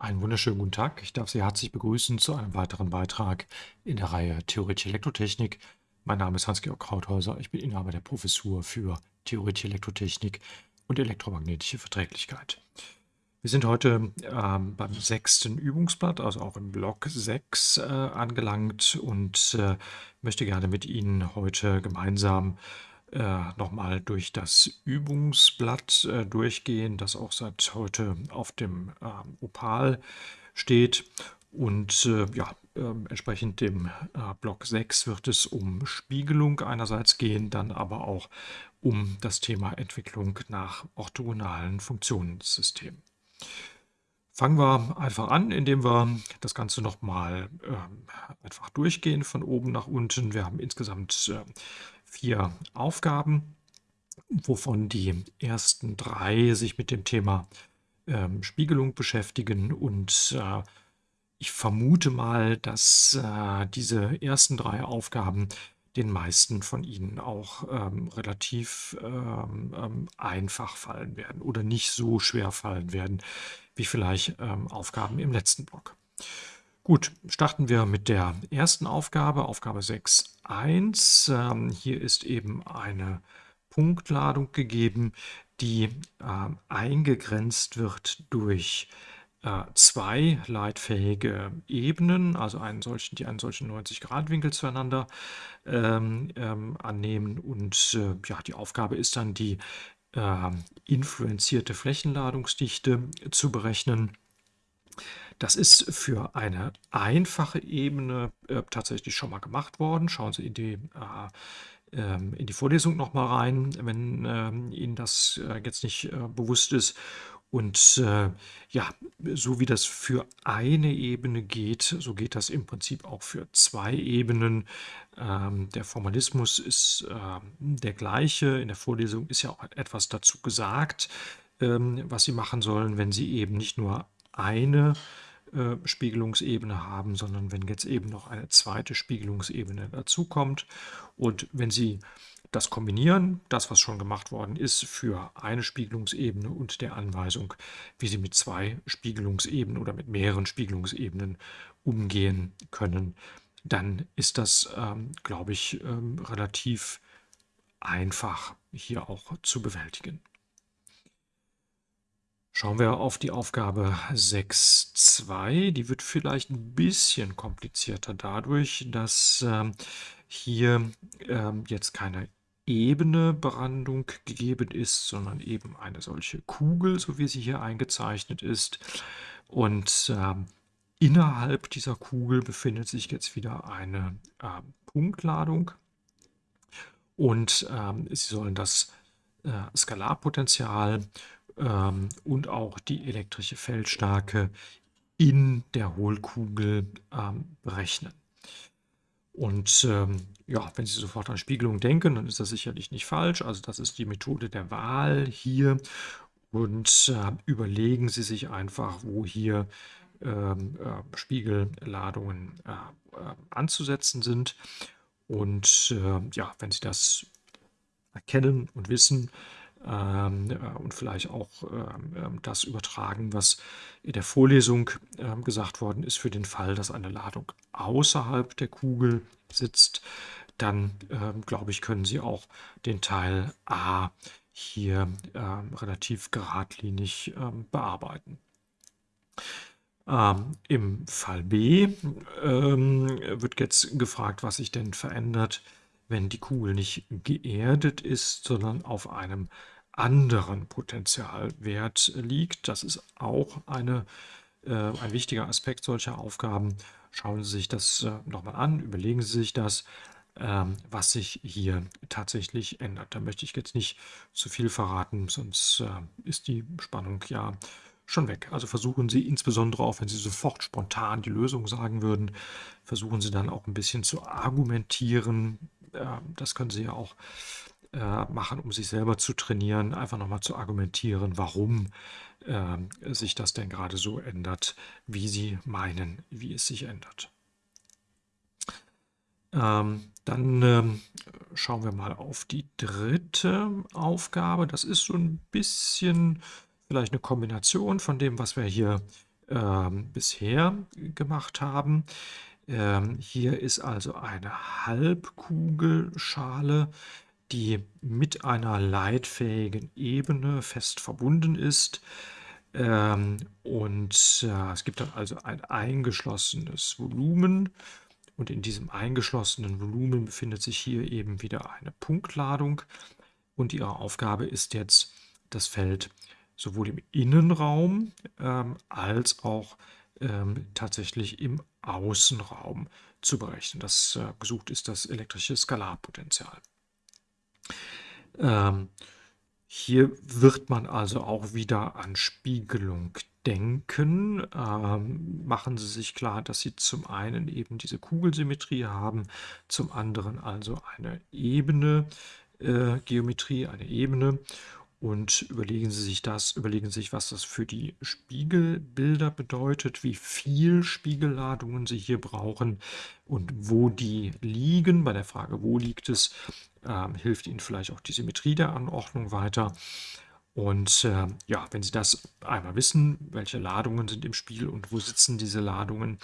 Einen wunderschönen guten Tag. Ich darf Sie herzlich begrüßen zu einem weiteren Beitrag in der Reihe Theoretische Elektrotechnik. Mein Name ist Hans-Georg Krauthäuser. Ich bin Inhaber der Professur für Theoretische Elektrotechnik und elektromagnetische Verträglichkeit. Wir sind heute ähm, beim sechsten Übungsblatt, also auch im Block 6 äh, angelangt und äh, möchte gerne mit Ihnen heute gemeinsam äh, nochmal durch das Übungsblatt äh, durchgehen, das auch seit heute auf dem äh, Opal steht. Und äh, ja, ähm, entsprechend dem äh, Block 6 wird es um Spiegelung einerseits gehen, dann aber auch um das Thema Entwicklung nach orthogonalen Funktionssystemen. Fangen wir einfach an, indem wir das Ganze nochmal äh, einfach durchgehen von oben nach unten. Wir haben insgesamt äh, vier Aufgaben, wovon die ersten drei sich mit dem Thema ähm, Spiegelung beschäftigen. Und äh, ich vermute mal, dass äh, diese ersten drei Aufgaben den meisten von Ihnen auch ähm, relativ ähm, ähm einfach fallen werden oder nicht so schwer fallen werden wie vielleicht ähm, Aufgaben im letzten Block. Gut, starten wir mit der ersten Aufgabe, Aufgabe 6.1. Ähm, hier ist eben eine Punktladung gegeben, die äh, eingegrenzt wird durch äh, zwei leitfähige Ebenen, also einen solchen, die einen solchen 90-Grad-Winkel zueinander ähm, ähm, annehmen. Und äh, ja, die Aufgabe ist dann, die ähm, influenzierte Flächenladungsdichte zu berechnen. Das ist für eine einfache Ebene äh, tatsächlich schon mal gemacht worden. Schauen Sie in die, äh, ähm, in die Vorlesung noch mal rein, wenn äh, Ihnen das äh, jetzt nicht äh, bewusst ist. Und äh, ja, so wie das für eine Ebene geht, so geht das im Prinzip auch für zwei Ebenen. Ähm, der Formalismus ist ähm, der gleiche. In der Vorlesung ist ja auch etwas dazu gesagt, was Sie machen sollen, wenn Sie eben nicht nur eine äh, Spiegelungsebene haben, sondern wenn jetzt eben noch eine zweite Spiegelungsebene dazukommt. Und wenn Sie das kombinieren, das was schon gemacht worden ist, für eine Spiegelungsebene und der Anweisung, wie Sie mit zwei Spiegelungsebenen oder mit mehreren Spiegelungsebenen umgehen können, dann ist das, ähm, glaube ich, ähm, relativ einfach hier auch zu bewältigen. Schauen wir auf die Aufgabe 6.2. Die wird vielleicht ein bisschen komplizierter dadurch, dass ähm, hier ähm, jetzt keine ebene Brandung gegeben ist, sondern eben eine solche Kugel, so wie sie hier eingezeichnet ist. Und ähm, innerhalb dieser Kugel befindet sich jetzt wieder eine äh, Punktladung. Und ähm, Sie sollen das äh, Skalarpotential ähm, und auch die elektrische Feldstärke in der Hohlkugel ähm, berechnen. Und ähm, ja, wenn Sie sofort an Spiegelung denken, dann ist das sicherlich nicht falsch. Also das ist die Methode der Wahl hier. Und äh, überlegen Sie sich einfach, wo hier ähm, äh, Spiegelladungen äh, äh anzusetzen sind. Und äh, ja, wenn Sie das erkennen und wissen, ähm, äh, und vielleicht auch ähm, ähm, das übertragen, was in der Vorlesung ähm, gesagt worden ist, für den Fall, dass eine Ladung außerhalb der Kugel sitzt, dann ähm, glaube ich, können Sie auch den Teil A hier ähm, relativ geradlinig bearbeiten. Ähm, Im Fall B ähm, wird jetzt gefragt, was sich denn verändert, wenn die Kugel nicht geerdet ist, sondern auf einem anderen Potentialwert liegt. Das ist auch eine, äh, ein wichtiger Aspekt solcher Aufgaben. Schauen Sie sich das äh, nochmal an, überlegen Sie sich das, ähm, was sich hier tatsächlich ändert. Da möchte ich jetzt nicht zu viel verraten, sonst äh, ist die Spannung ja schon weg. Also versuchen Sie insbesondere auch, wenn Sie sofort spontan die Lösung sagen würden, versuchen Sie dann auch ein bisschen zu argumentieren, das können Sie ja auch äh, machen, um sich selber zu trainieren, einfach nochmal zu argumentieren, warum äh, sich das denn gerade so ändert, wie Sie meinen, wie es sich ändert. Ähm, dann ähm, schauen wir mal auf die dritte Aufgabe. Das ist so ein bisschen vielleicht eine Kombination von dem, was wir hier ähm, bisher gemacht haben. Ähm, hier ist also eine Halbkugelschale, die mit einer leitfähigen Ebene fest verbunden ist. Ähm, und äh, es gibt dann also ein eingeschlossenes Volumen. Und in diesem eingeschlossenen Volumen befindet sich hier eben wieder eine Punktladung. Und ihre Aufgabe ist jetzt, das Feld sowohl im Innenraum ähm, als auch ähm, tatsächlich im Außenraum zu berechnen. Das äh, gesucht ist das elektrische Skalarpotential. Ähm, hier wird man also auch wieder an Spiegelung denken. Ähm, machen Sie sich klar, dass Sie zum einen eben diese Kugelsymmetrie haben, zum anderen also eine Ebene, äh, Geometrie, eine Ebene und überlegen Sie sich das, überlegen Sie sich, was das für die Spiegelbilder bedeutet, wie viel Spiegelladungen Sie hier brauchen und wo die liegen. Bei der Frage, wo liegt es, äh, hilft Ihnen vielleicht auch die Symmetrie der Anordnung weiter. Und äh, ja, wenn Sie das einmal wissen, welche Ladungen sind im Spiel und wo sitzen diese Ladungen,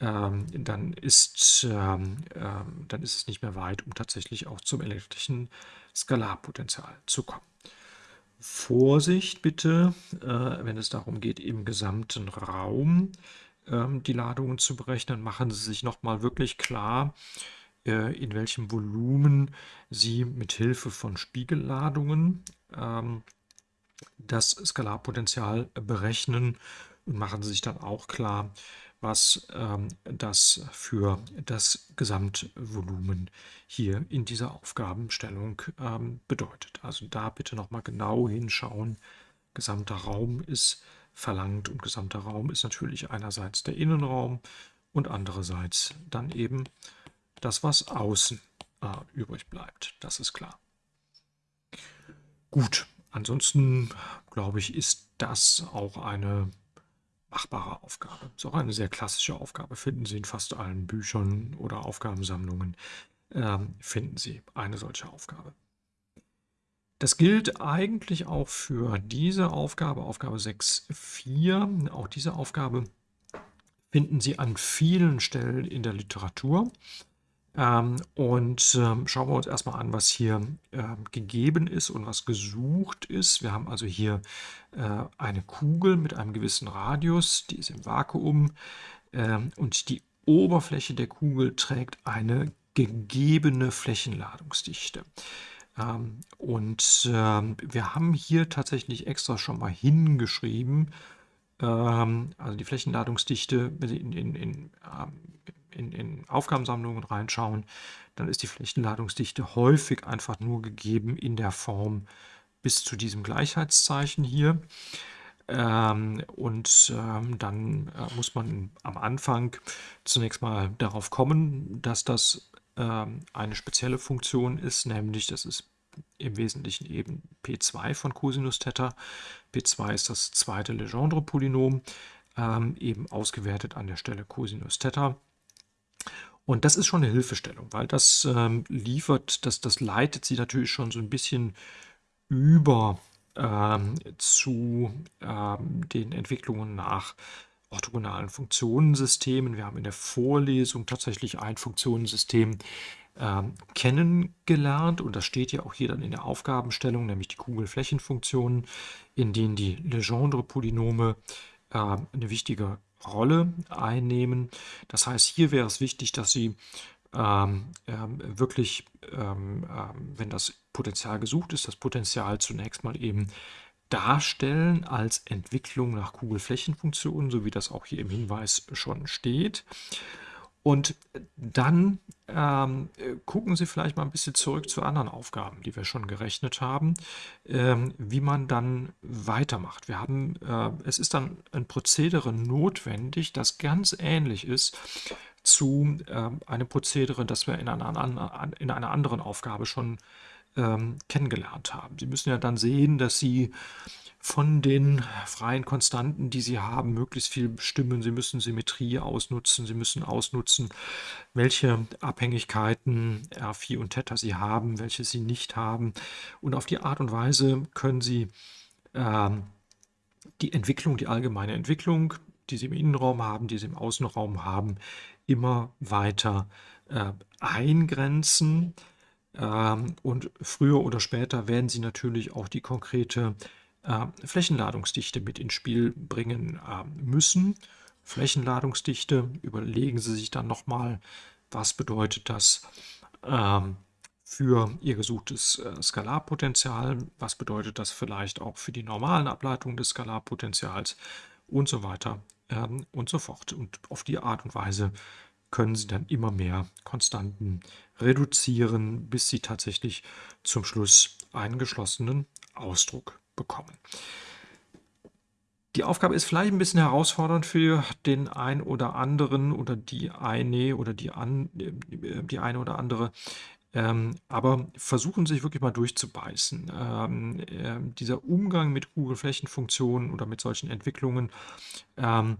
ähm, dann, ist, ähm, ähm, dann ist es nicht mehr weit, um tatsächlich auch zum elektrischen Skalarpotenzial zu kommen. Vorsicht bitte, äh, wenn es darum geht, im gesamten Raum ähm, die Ladungen zu berechnen, machen Sie sich nochmal wirklich klar, äh, in welchem Volumen Sie mit Hilfe von Spiegelladungen ähm, das Skalarpotential berechnen. Und machen Sie sich dann auch klar, was ähm, das für das Gesamtvolumen hier in dieser Aufgabenstellung ähm, bedeutet. Also da bitte nochmal genau hinschauen. Gesamter Raum ist verlangt und gesamter Raum ist natürlich einerseits der Innenraum und andererseits dann eben das, was außen äh, übrig bleibt. Das ist klar. Gut, ansonsten glaube ich, ist das auch eine machbare Aufgabe. Ist auch eine sehr klassische Aufgabe. Finden Sie in fast allen Büchern oder Aufgabensammlungen, ähm, finden Sie eine solche Aufgabe. Das gilt eigentlich auch für diese Aufgabe, Aufgabe 6.4. Auch diese Aufgabe finden Sie an vielen Stellen in der Literatur. Ähm, und ähm, schauen wir uns erstmal an, was hier ähm, gegeben ist und was gesucht ist. Wir haben also hier äh, eine Kugel mit einem gewissen Radius, die ist im Vakuum und die Oberfläche der Kugel trägt eine gegebene Flächenladungsdichte. Und wir haben hier tatsächlich extra schon mal hingeschrieben, also die Flächenladungsdichte in, in, in in, in Aufgabensammlungen reinschauen, dann ist die Flächenladungsdichte häufig einfach nur gegeben in der Form bis zu diesem Gleichheitszeichen hier. Ähm, und ähm, dann äh, muss man am Anfang zunächst mal darauf kommen, dass das ähm, eine spezielle Funktion ist, nämlich das ist im Wesentlichen eben P2 von Cosinus Theta. P2 ist das zweite Legendre-Polynom, ähm, eben ausgewertet an der Stelle Cosinus Theta. Und das ist schon eine Hilfestellung, weil das ähm, liefert, das, das leitet sie natürlich schon so ein bisschen über ähm, zu ähm, den Entwicklungen nach orthogonalen Funktionensystemen. Wir haben in der Vorlesung tatsächlich ein Funktionensystem ähm, kennengelernt und das steht ja auch hier dann in der Aufgabenstellung, nämlich die Kugelflächenfunktionen, in denen die Legendre-Polynome äh, eine wichtige Rolle einnehmen. Das heißt, hier wäre es wichtig, dass Sie ähm, ähm, wirklich, ähm, ähm, wenn das Potenzial gesucht ist, das Potenzial zunächst mal eben darstellen als Entwicklung nach Kugelflächenfunktionen, so wie das auch hier im Hinweis schon steht. Und dann ähm, gucken Sie vielleicht mal ein bisschen zurück zu anderen Aufgaben, die wir schon gerechnet haben, ähm, wie man dann weitermacht. Wir haben, äh, es ist dann ein Prozedere notwendig, das ganz ähnlich ist zu äh, einem Prozedere, das wir in einer, in einer anderen Aufgabe schon ähm, kennengelernt haben. Sie müssen ja dann sehen, dass Sie von den freien Konstanten, die Sie haben, möglichst viel bestimmen. Sie müssen Symmetrie ausnutzen. Sie müssen ausnutzen, welche Abhängigkeiten R4 und Theta Sie haben, welche Sie nicht haben. Und auf die Art und Weise können Sie ähm, die Entwicklung, die allgemeine Entwicklung die Sie im Innenraum haben, die Sie im Außenraum haben, immer weiter äh, eingrenzen. Ähm, und früher oder später werden Sie natürlich auch die konkrete äh, Flächenladungsdichte mit ins Spiel bringen äh, müssen. Flächenladungsdichte, überlegen Sie sich dann nochmal, was bedeutet das ähm, für Ihr gesuchtes äh, Skalarpotenzial, was bedeutet das vielleicht auch für die normalen Ableitungen des Skalarpotenzials und so weiter ähm, und so fort. Und auf die Art und Weise können Sie dann immer mehr Konstanten reduzieren, bis Sie tatsächlich zum Schluss einen geschlossenen Ausdruck bekommen. Die Aufgabe ist vielleicht ein bisschen herausfordernd für den einen oder anderen oder die eine oder die, an, äh, die eine oder andere. Ähm, aber versuchen sich wirklich mal durchzubeißen. Ähm, äh, dieser Umgang mit Google-Flächenfunktionen oder mit solchen Entwicklungen ähm,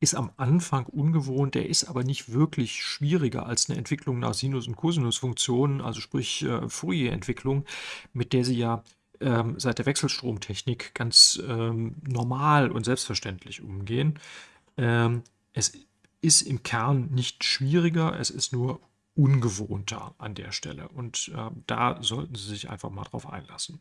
ist am Anfang ungewohnt, der ist aber nicht wirklich schwieriger als eine Entwicklung nach Sinus- und Cosinus-Funktionen, also sprich äh, Fourier-Entwicklung, mit der Sie ja ähm, seit der Wechselstromtechnik ganz ähm, normal und selbstverständlich umgehen. Ähm, es ist im Kern nicht schwieriger, es ist nur ungewohnter an der Stelle. Und äh, da sollten Sie sich einfach mal drauf einlassen.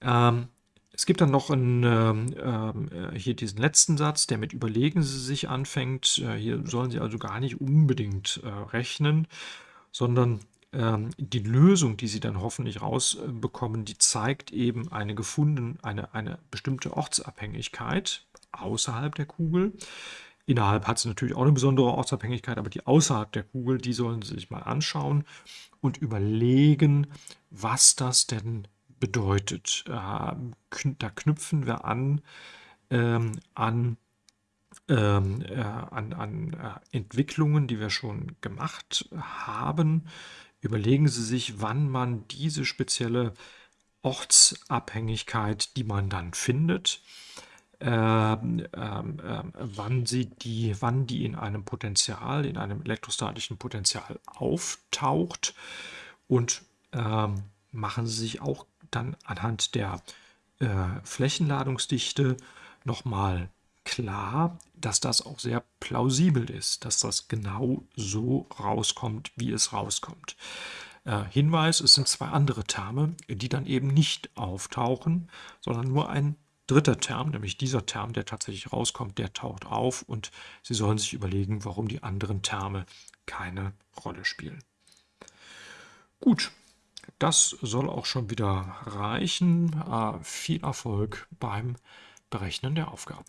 Ähm, es gibt dann noch einen, ähm, äh, hier diesen letzten Satz, der mit Überlegen Sie sich anfängt. Äh, hier sollen Sie also gar nicht unbedingt äh, rechnen, sondern ähm, die Lösung, die Sie dann hoffentlich rausbekommen, die zeigt eben eine gefunden, eine, eine bestimmte Ortsabhängigkeit außerhalb der Kugel. Innerhalb hat sie natürlich auch eine besondere Ortsabhängigkeit, aber die außerhalb der Kugel, die sollen Sie sich mal anschauen und überlegen, was das denn bedeutet. Ähm, da knüpfen wir an ähm, an ähm, äh, an, an äh, Entwicklungen, die wir schon gemacht haben. Überlegen Sie sich, wann man diese spezielle Ortsabhängigkeit, die man dann findet, ähm, ähm, ähm, wann sie die, wann die in einem Potential, in einem elektrostatischen Potential auftaucht. Und ähm, machen Sie sich auch dann anhand der äh, Flächenladungsdichte nochmal klar, dass das auch sehr plausibel ist, dass das genau so rauskommt, wie es rauskommt. Äh, Hinweis, es sind zwei andere Terme, die dann eben nicht auftauchen, sondern nur ein dritter Term, nämlich dieser Term, der tatsächlich rauskommt, der taucht auf und Sie sollen sich überlegen, warum die anderen Terme keine Rolle spielen. Gut, das soll auch schon wieder reichen. Äh, viel Erfolg beim Berechnen der Aufgaben.